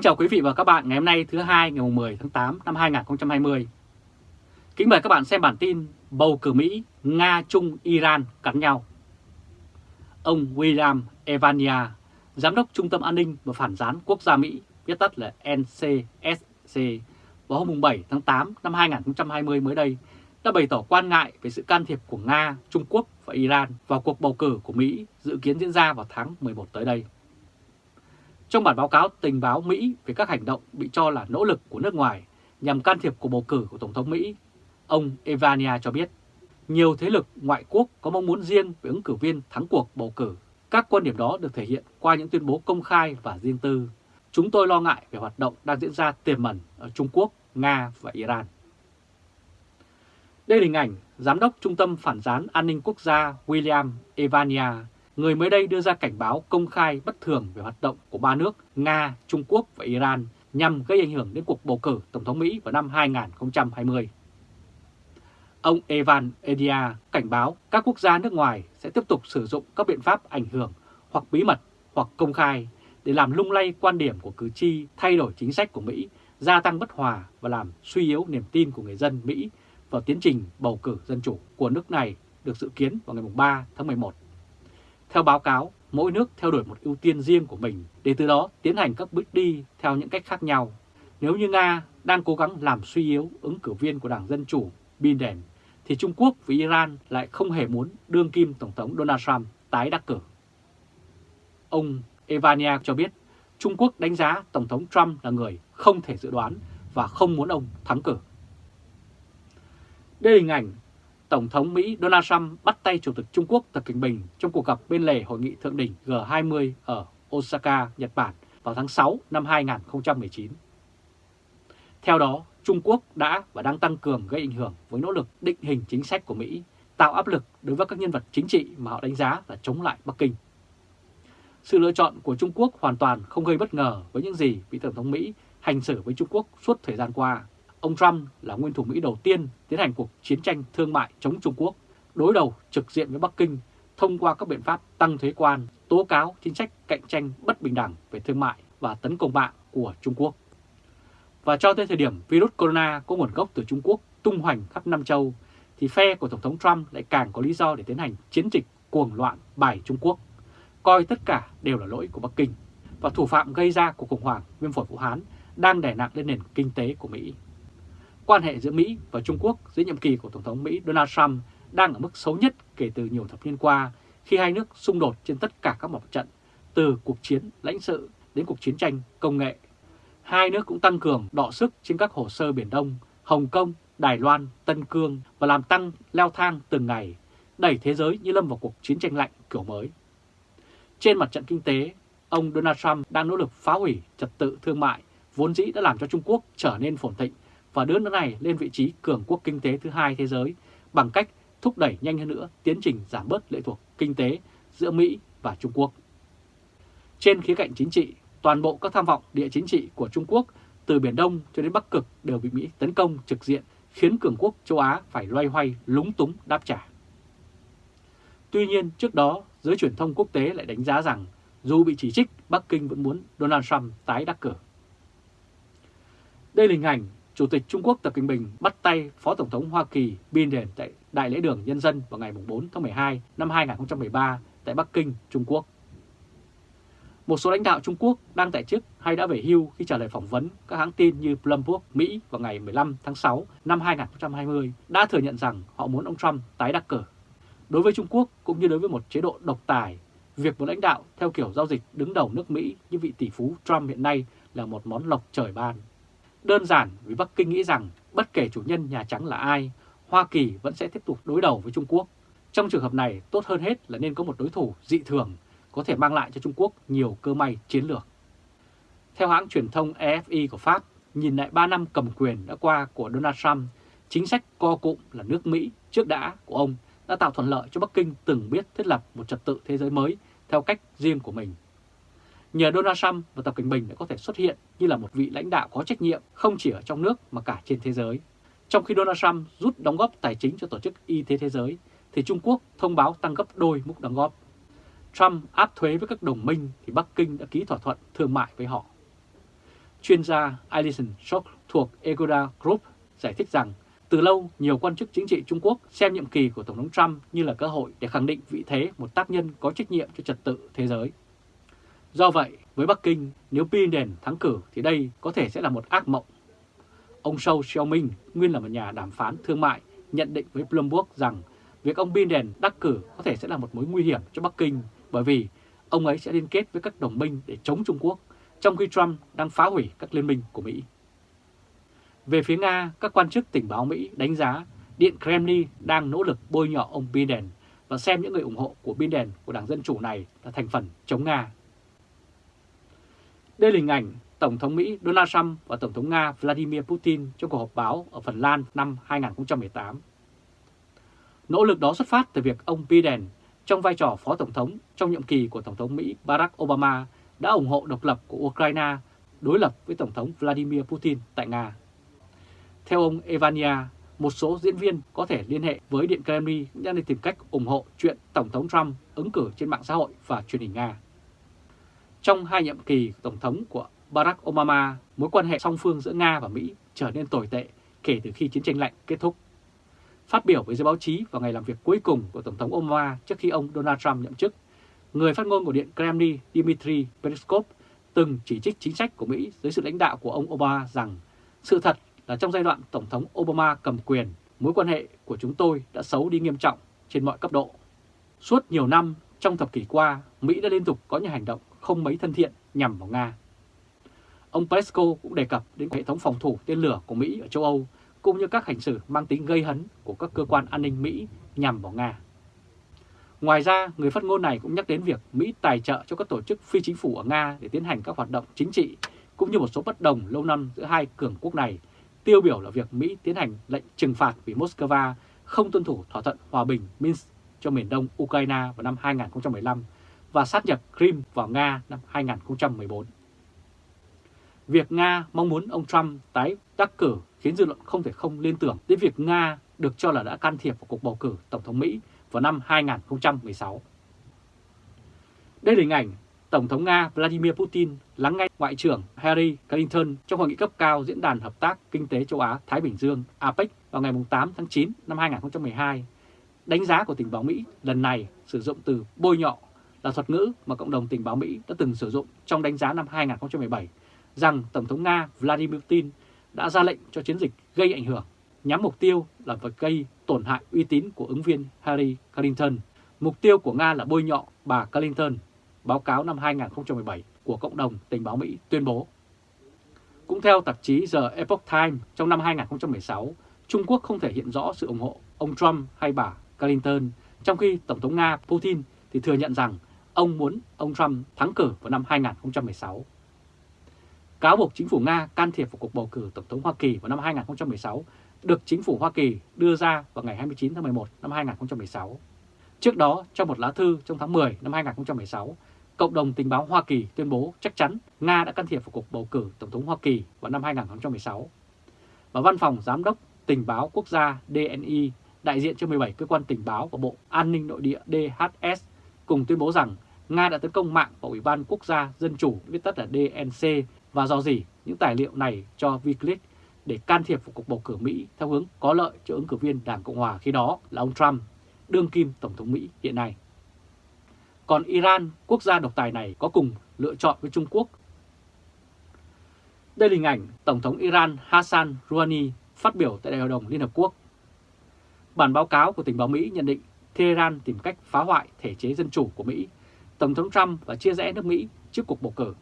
Kính chào quý vị và các bạn ngày hôm nay thứ hai ngày 10 tháng 8 năm 2020. Kính mời các bạn xem bản tin bầu cử Mỹ, Nga, Trung, Iran cắn nhau. Ông William Evania, Giám đốc Trung tâm An ninh và Phản gián Quốc gia Mỹ, viết tắt là NCSC, vào hôm 7 tháng 8 năm 2020 mới đây, đã bày tỏ quan ngại về sự can thiệp của Nga, Trung Quốc và Iran vào cuộc bầu cử của Mỹ dự kiến diễn ra vào tháng 11 tới đây. Trong bản báo cáo tình báo Mỹ về các hành động bị cho là nỗ lực của nước ngoài nhằm can thiệp cuộc bầu cử của Tổng thống Mỹ, ông Evania cho biết nhiều thế lực ngoại quốc có mong muốn riêng về ứng cử viên thắng cuộc bầu cử. Các quan điểm đó được thể hiện qua những tuyên bố công khai và riêng tư. Chúng tôi lo ngại về hoạt động đang diễn ra tiềm ẩn ở Trung Quốc, Nga và Iran. Đây là hình ảnh Giám đốc Trung tâm Phản gián An ninh Quốc gia William Evania người mới đây đưa ra cảnh báo công khai bất thường về hoạt động của ba nước Nga, Trung Quốc và Iran nhằm gây ảnh hưởng đến cuộc bầu cử Tổng thống Mỹ vào năm 2020. Ông Evan Edia cảnh báo các quốc gia nước ngoài sẽ tiếp tục sử dụng các biện pháp ảnh hưởng hoặc bí mật hoặc công khai để làm lung lay quan điểm của cử tri, thay đổi chính sách của Mỹ, gia tăng bất hòa và làm suy yếu niềm tin của người dân Mỹ vào tiến trình bầu cử dân chủ của nước này được dự kiến vào ngày 3 tháng 11. Theo báo cáo, mỗi nước theo đuổi một ưu tiên riêng của mình để từ đó tiến hành các bước đi theo những cách khác nhau. Nếu như Nga đang cố gắng làm suy yếu ứng cử viên của Đảng Dân Chủ Biden, thì Trung Quốc và Iran lại không hề muốn đương kim Tổng thống Donald Trump tái đắc cử. Ông Evania cho biết Trung Quốc đánh giá Tổng thống Trump là người không thể dự đoán và không muốn ông thắng cử. Đây là hình ảnh Tổng thống Mỹ Donald Trump bắt tay Chủ tịch Trung Quốc Tập Cận Bình trong cuộc gặp bên lề hội nghị thượng đỉnh G20 ở Osaka, Nhật Bản vào tháng 6 năm 2019. Theo đó, Trung Quốc đã và đang tăng cường gây ảnh hưởng với nỗ lực định hình chính sách của Mỹ, tạo áp lực đối với các nhân vật chính trị mà họ đánh giá là chống lại Bắc Kinh. Sự lựa chọn của Trung Quốc hoàn toàn không gây bất ngờ với những gì vị Tổng thống Mỹ hành xử với Trung Quốc suốt thời gian qua Ông Trump là nguyên thủ Mỹ đầu tiên tiến hành cuộc chiến tranh thương mại chống Trung Quốc, đối đầu trực diện với Bắc Kinh thông qua các biện pháp tăng thuế quan, tố cáo chính sách cạnh tranh bất bình đẳng về thương mại và tấn công mạng của Trung Quốc. Và cho tới thời điểm virus corona có nguồn gốc từ Trung Quốc tung hoành khắp Nam Châu, thì phe của Tổng thống Trump lại càng có lý do để tiến hành chiến dịch cuồng loạn bài Trung Quốc, coi tất cả đều là lỗi của Bắc Kinh, và thủ phạm gây ra cuộc khủng hoảng viêm phổi Vũ Hán đang đè nặng lên nền kinh tế của Mỹ quan hệ giữa Mỹ và Trung Quốc dưới nhiệm kỳ của Tổng thống Mỹ Donald Trump đang ở mức xấu nhất kể từ nhiều thập niên qua khi hai nước xung đột trên tất cả các mặt trận, từ cuộc chiến lãnh sự đến cuộc chiến tranh công nghệ. Hai nước cũng tăng cường đọ sức trên các hồ sơ Biển Đông, Hồng Kông, Đài Loan, Tân Cương và làm tăng leo thang từng ngày, đẩy thế giới như lâm vào cuộc chiến tranh lạnh kiểu mới. Trên mặt trận kinh tế, ông Donald Trump đang nỗ lực phá hủy trật tự thương mại vốn dĩ đã làm cho Trung Quốc trở nên phồn thịnh và đưa nước này lên vị trí cường quốc kinh tế thứ hai thế giới bằng cách thúc đẩy nhanh hơn nữa tiến trình giảm bớt lệ thuộc kinh tế giữa Mỹ và Trung Quốc. Trên khía cạnh chính trị, toàn bộ các tham vọng địa chính trị của Trung Quốc từ Biển Đông cho đến Bắc Cực đều bị Mỹ tấn công trực diện khiến cường quốc châu Á phải loay hoay lúng túng đáp trả. Tuy nhiên trước đó, giới truyền thông quốc tế lại đánh giá rằng dù bị chỉ trích, Bắc Kinh vẫn muốn Donald Trump tái đắc cử. Đây là hình ảnh Chủ tịch Trung Quốc Tập Cận Bình bắt tay Phó Tổng thống Hoa Kỳ Biden tại Đại lễ đường Nhân dân vào ngày 4 tháng 12 năm 2013 tại Bắc Kinh, Trung Quốc. Một số lãnh đạo Trung Quốc đang tại chức hay đã về hưu khi trả lời phỏng vấn các hãng tin như Bloomberg, Mỹ vào ngày 15 tháng 6 năm 2020 đã thừa nhận rằng họ muốn ông Trump tái đắc cử. Đối với Trung Quốc cũng như đối với một chế độ độc tài, việc một lãnh đạo theo kiểu giao dịch đứng đầu nước Mỹ như vị tỷ phú Trump hiện nay là một món lộc trời ban. Đơn giản vì Bắc Kinh nghĩ rằng bất kể chủ nhân Nhà Trắng là ai, Hoa Kỳ vẫn sẽ tiếp tục đối đầu với Trung Quốc. Trong trường hợp này, tốt hơn hết là nên có một đối thủ dị thường có thể mang lại cho Trung Quốc nhiều cơ may chiến lược. Theo hãng truyền thông AFI của Pháp, nhìn lại 3 năm cầm quyền đã qua của Donald Trump, chính sách co cụm là nước Mỹ trước đã của ông đã tạo thuận lợi cho Bắc Kinh từng biết thiết lập một trật tự thế giới mới theo cách riêng của mình. Nhờ Donald Trump và Tập Cận Bình đã có thể xuất hiện như là một vị lãnh đạo có trách nhiệm không chỉ ở trong nước mà cả trên thế giới. Trong khi Donald Trump rút đóng góp tài chính cho Tổ chức Y tế Thế giới, thì Trung Quốc thông báo tăng gấp đôi mức đóng góp. Trump áp thuế với các đồng minh thì Bắc Kinh đã ký thỏa thuận thương mại với họ. chuyên gia Alison Schock thuộc Egoda Group giải thích rằng từ lâu, nhiều quan chức chính trị Trung Quốc xem nhiệm kỳ của Tổng thống Trump như là cơ hội để khẳng định vị thế một tác nhân có trách nhiệm cho trật tự thế giới. Do vậy, với Bắc Kinh, nếu Biden thắng cử thì đây có thể sẽ là một ác mộng. Ông Shou Xiaoming, nguyên là một nhà đàm phán thương mại, nhận định với Bloomberg rằng việc ông Biden đắc cử có thể sẽ là một mối nguy hiểm cho Bắc Kinh bởi vì ông ấy sẽ liên kết với các đồng minh để chống Trung Quốc, trong khi Trump đang phá hủy các liên minh của Mỹ. Về phía Nga, các quan chức tình báo Mỹ đánh giá Điện Kremlin đang nỗ lực bôi nhọ ông Biden và xem những người ủng hộ của Biden của Đảng Dân Chủ này là thành phần chống Nga. Đây là hình ảnh Tổng thống Mỹ Donald Trump và Tổng thống Nga Vladimir Putin trong cuộc họp báo ở Phần Lan năm 2018. Nỗ lực đó xuất phát từ việc ông Biden trong vai trò Phó Tổng thống trong nhiệm kỳ của Tổng thống Mỹ Barack Obama đã ủng hộ độc lập của Ukraine đối lập với Tổng thống Vladimir Putin tại Nga. Theo ông Evania, một số diễn viên có thể liên hệ với Điện Kremlin đang đi tìm cách ủng hộ chuyện Tổng thống Trump ứng cử trên mạng xã hội và truyền hình Nga. Trong hai nhiệm kỳ Tổng thống của Barack Obama, mối quan hệ song phương giữa Nga và Mỹ trở nên tồi tệ kể từ khi chiến tranh lạnh kết thúc. Phát biểu với giới báo chí vào ngày làm việc cuối cùng của Tổng thống Obama trước khi ông Donald Trump nhậm chức, người phát ngôn của Điện Kremlin Dmitry Peskov từng chỉ trích chính sách của Mỹ dưới sự lãnh đạo của ông Obama rằng sự thật là trong giai đoạn Tổng thống Obama cầm quyền, mối quan hệ của chúng tôi đã xấu đi nghiêm trọng trên mọi cấp độ. Suốt nhiều năm trong thập kỷ qua, Mỹ đã liên tục có những hành động không mấy thân thiện nhằm vào Nga. Ông Pesco cũng đề cập đến hệ thống phòng thủ tên lửa của Mỹ ở châu Âu, cũng như các hành xử mang tính gây hấn của các cơ quan an ninh Mỹ nhằm vào Nga. Ngoài ra, người phát ngôn này cũng nhắc đến việc Mỹ tài trợ cho các tổ chức phi chính phủ ở Nga để tiến hành các hoạt động chính trị, cũng như một số bất đồng lâu năm giữa hai cường quốc này tiêu biểu là việc Mỹ tiến hành lệnh trừng phạt vì Moscow không tuân thủ thỏa thuận hòa bình Minsk cho miền đông Ukraine vào năm 2015 và sát nhập Crimea vào Nga năm 2014. Việc Nga mong muốn ông Trump tái đắc cử khiến dư luận không thể không liên tưởng đến việc Nga được cho là đã can thiệp vào cuộc bầu cử Tổng thống Mỹ vào năm 2016. Đây là hình ảnh Tổng thống Nga Vladimir Putin lắng nghe Ngoại trưởng Harry Clinton trong hội nghị cấp cao Diễn đàn Hợp tác Kinh tế châu Á-Thái Bình Dương APEC vào ngày 8 tháng 9 năm 2012. Đánh giá của tình báo Mỹ lần này sử dụng từ bôi nhọ là thuật ngữ mà cộng đồng tình báo Mỹ đã từng sử dụng trong đánh giá năm 2017 rằng Tổng thống Nga Vladimir Putin đã ra lệnh cho chiến dịch gây ảnh hưởng, nhắm mục tiêu là vật gây tổn hại uy tín của ứng viên Harry Clinton. Mục tiêu của Nga là bôi nhọ bà Clinton báo cáo năm 2017 của cộng đồng tình báo Mỹ tuyên bố. Cũng theo tạp chí The Epoch Times, trong năm 2016, Trung Quốc không thể hiện rõ sự ủng hộ ông Trump hay bà Clinton, trong khi Tổng thống Nga Putin thì thừa nhận rằng ông muốn ông Trump thắng cử vào năm 2016. Cáo buộc chính phủ Nga can thiệp vào cuộc bầu cử Tổng thống Hoa Kỳ vào năm 2016 được chính phủ Hoa Kỳ đưa ra vào ngày 29 tháng 11 năm 2016. Trước đó, trong một lá thư trong tháng 10 năm 2016, Cộng đồng tình báo Hoa Kỳ tuyên bố chắc chắn Nga đã can thiệp vào cuộc bầu cử Tổng thống Hoa Kỳ vào năm 2016. Và Văn phòng Giám đốc Tình báo Quốc gia DNI, đại diện cho 17 cơ quan tình báo của Bộ An ninh Nội địa DHS, cùng tuyên bố rằng Nga đã tấn công mạng của Ủy ban Quốc gia Dân chủ, viết tắt là DNC, và do gì những tài liệu này cho Wikileaks để can thiệp vào cuộc bầu cử Mỹ theo hướng có lợi cho ứng cử viên Đảng Cộng Hòa khi đó là ông Trump, đương kim Tổng thống Mỹ hiện nay. Còn Iran, quốc gia độc tài này có cùng lựa chọn với Trung Quốc. Đây là hình ảnh Tổng thống Iran Hassan Rouhani phát biểu tại Đại hội đồng Liên Hợp Quốc. Bản báo cáo của tình báo Mỹ nhận định Tehran tìm cách phá hoại thể chế dân chủ của Mỹ, Tổng thống Trump và chia rẽ nước Mỹ trước cuộc bầu cử.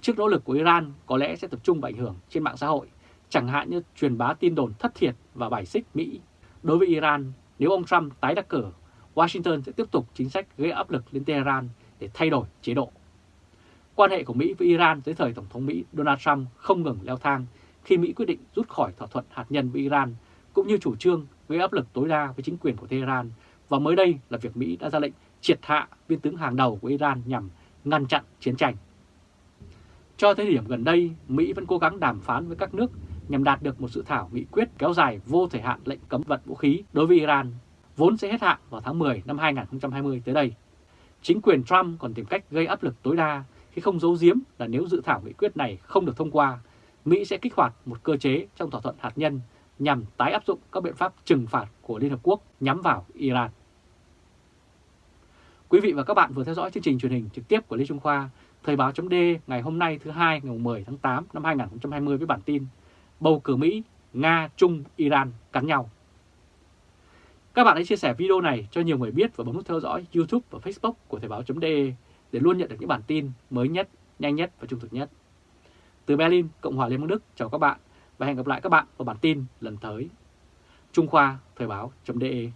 Trước nỗ lực của Iran có lẽ sẽ tập trung vào ảnh hưởng trên mạng xã hội, chẳng hạn như truyền bá tin đồn thất thiệt và bài xích Mỹ. Đối với Iran, nếu ông Trump tái đắc cử, Washington sẽ tiếp tục chính sách gây áp lực lên Tehran để thay đổi chế độ. Quan hệ của Mỹ với Iran dưới thời Tổng thống Mỹ Donald Trump không ngừng leo thang khi Mỹ quyết định rút khỏi thỏa thuận hạt nhân với Iran, cũng như chủ trương gây áp lực tối đa với chính quyền của Tehran, và mới đây là việc Mỹ đã ra lệnh triệt hạ viên tướng hàng đầu của Iran nhằm ngăn chặn chiến tranh. Cho tới điểm gần đây, Mỹ vẫn cố gắng đàm phán với các nước nhằm đạt được một dự thảo nghị quyết kéo dài vô thời hạn lệnh cấm vận vũ khí đối với Iran, vốn sẽ hết hạn vào tháng 10 năm 2020 tới đây. Chính quyền Trump còn tìm cách gây áp lực tối đa khi không giấu giếm là nếu dự thảo nghị quyết này không được thông qua, Mỹ sẽ kích hoạt một cơ chế trong thỏa thuận hạt nhân nhằm tái áp dụng các biện pháp trừng phạt của Liên Hợp Quốc nhắm vào Iran. Quý vị và các bạn vừa theo dõi chương trình truyền hình trực tiếp của Lê Trung Khoa, Thời báo chấm ngày hôm nay thứ hai ngày 10 tháng 8 năm 2020 với bản tin Bầu cử Mỹ, Nga, Trung, Iran cắn nhau. Các bạn hãy chia sẻ video này cho nhiều người biết và bấm nút theo dõi YouTube và Facebook của Thời báo.de để luôn nhận được những bản tin mới nhất, nhanh nhất và trung thực nhất. Từ Berlin, Cộng hòa Liên bang Đức, chào các bạn và hẹn gặp lại các bạn vào bản tin lần tới. Trung Khoa Thời báo.de